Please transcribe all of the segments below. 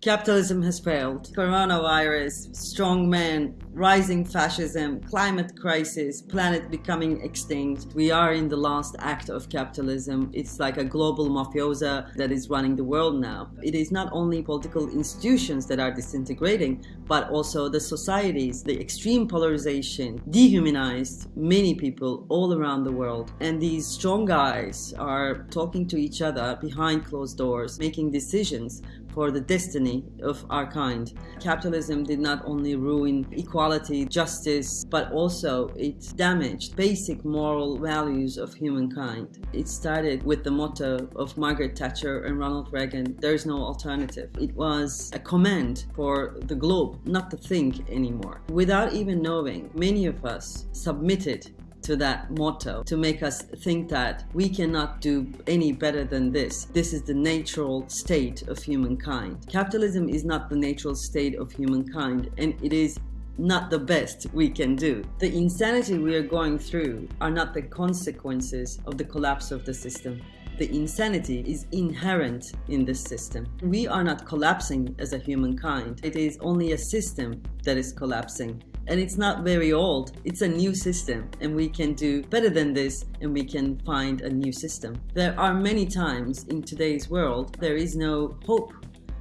Capitalism has failed. Coronavirus, strong men, rising fascism, climate crisis, planet becoming extinct. We are in the last act of capitalism. It's like a global mafiosa that is running the world now. It is not only political institutions that are disintegrating, but also the societies. The extreme polarization dehumanized many people all around the world. And these strong guys are talking to each other behind closed doors, making decisions for the destiny of our kind. Capitalism did not only ruin equality, justice, but also it damaged basic moral values of humankind. It started with the motto of Margaret Thatcher and Ronald Reagan, there is no alternative. It was a command for the globe not to think anymore. Without even knowing, many of us submitted to that motto to make us think that we cannot do any better than this. This is the natural state of humankind. Capitalism is not the natural state of humankind and it is not the best we can do. The insanity we are going through are not the consequences of the collapse of the system. The insanity is inherent in this system. We are not collapsing as a humankind. It is only a system that is collapsing and it's not very old. It's a new system and we can do better than this and we can find a new system. There are many times in today's world there is no hope.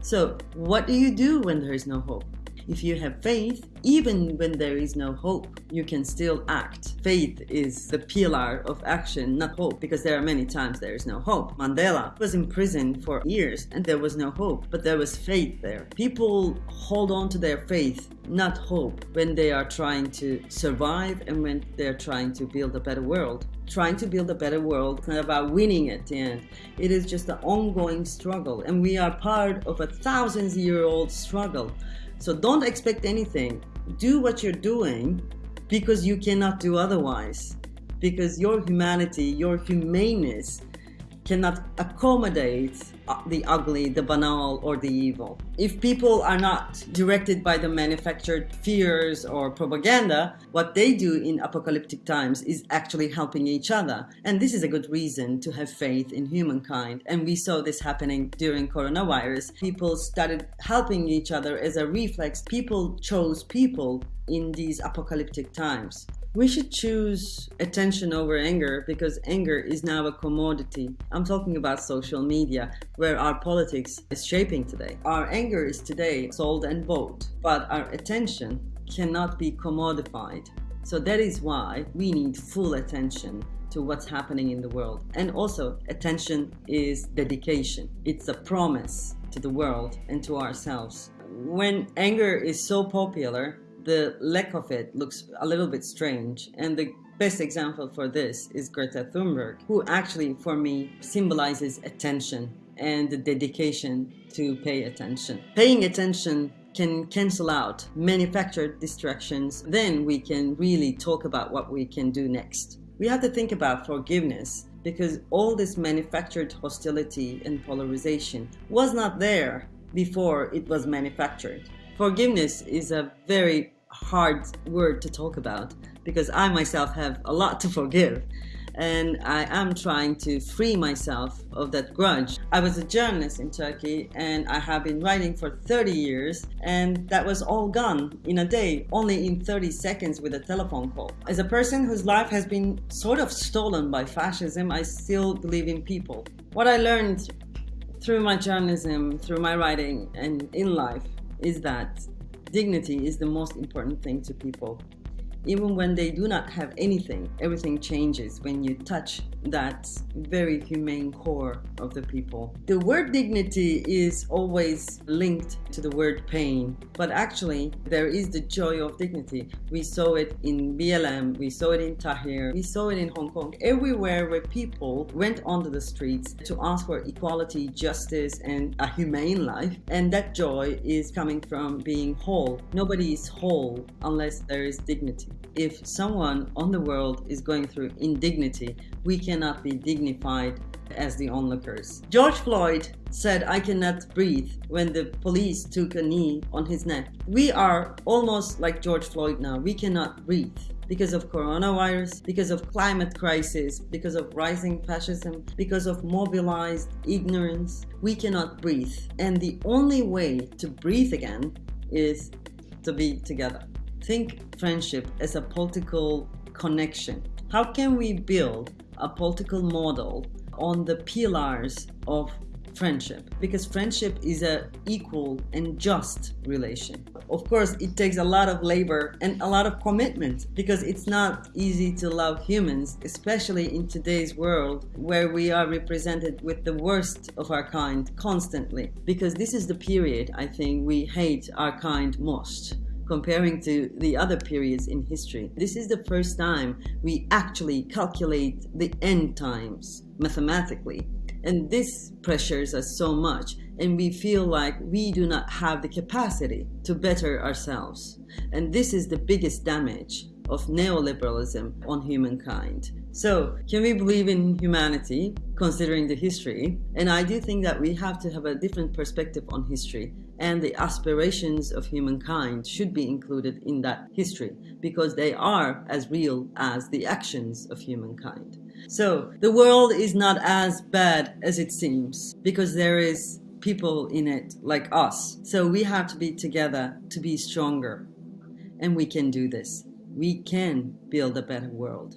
So what do you do when there is no hope? If you have faith, even when there is no hope, you can still act. Faith is the pillar of action, not hope, because there are many times there is no hope. Mandela was in prison for years and there was no hope, but there was faith there. People hold on to their faith, not hope, when they are trying to survive and when they're trying to build a better world trying to build a better world. It's not about winning at the end. It is just an ongoing struggle. And we are part of a thousands year old struggle. So don't expect anything. Do what you're doing because you cannot do otherwise. Because your humanity, your humaneness cannot accommodate uh, the ugly, the banal, or the evil. If people are not directed by the manufactured fears or propaganda, what they do in apocalyptic times is actually helping each other. And this is a good reason to have faith in humankind. And we saw this happening during coronavirus. People started helping each other as a reflex. People chose people in these apocalyptic times. We should choose attention over anger because anger is now a commodity. I'm talking about social media where our politics is shaping today. Our anger is today sold and bought, but our attention cannot be commodified. So that is why we need full attention to what's happening in the world. And also attention is dedication. It's a promise to the world and to ourselves. When anger is so popular, the lack of it looks a little bit strange. And the best example for this is Greta Thunberg, who actually, for me, symbolizes attention and the dedication to pay attention. Paying attention can cancel out manufactured distractions, then we can really talk about what we can do next. We have to think about forgiveness because all this manufactured hostility and polarization was not there before it was manufactured. Forgiveness is a very hard word to talk about because I myself have a lot to forgive and I am trying to free myself of that grudge. I was a journalist in Turkey and I have been writing for 30 years and that was all gone in a day, only in 30 seconds with a telephone call. As a person whose life has been sort of stolen by fascism, I still believe in people. What I learned through my journalism, through my writing and in life is that dignity is the most important thing to people. Even when they do not have anything, everything changes when you touch that very humane core of the people. The word dignity is always linked to the word pain, but actually there is the joy of dignity. We saw it in BLM, we saw it in Tahrir, we saw it in Hong Kong, everywhere where people went onto the streets to ask for equality, justice, and a humane life. And that joy is coming from being whole. Nobody is whole unless there is dignity. If someone on the world is going through indignity, we cannot be dignified as the onlookers. George Floyd said, I cannot breathe when the police took a knee on his neck. We are almost like George Floyd now. We cannot breathe. because of coronavirus, because of climate crisis, because of rising fascism, because of mobilized ignorance, we cannot breathe. And the only way to breathe again is to be together. Think friendship as a political connection. How can we build a political model on the pillars of friendship? Because friendship is a equal and just relation. Of course it takes a lot of labor and a lot of commitment because it's not easy to love humans especially in today's world where we are represented with the worst of our kind constantly. Because this is the period i think we hate our kind most comparing to the other periods in history. This is the first time we actually calculate the end times mathematically. And this pressures us so much and we feel like we do not have the capacity to better ourselves. And this is the biggest damage of neoliberalism on humankind. So, can we believe in humanity considering the history? And I do think that we have to have a different perspective on history and the aspirations of humankind should be included in that history because they are as real as the actions of humankind. So the world is not as bad as it seems because there is people in it like us. So we have to be together to be stronger and we can do this. We can build a better world.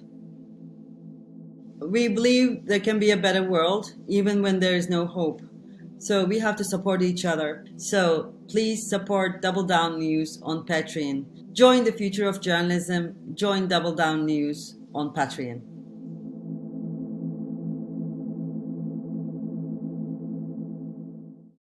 We believe there can be a better world even when there is no hope so we have to support each other. So please support Double Down News on Patreon. Join the future of journalism. Join Double Down News on Patreon.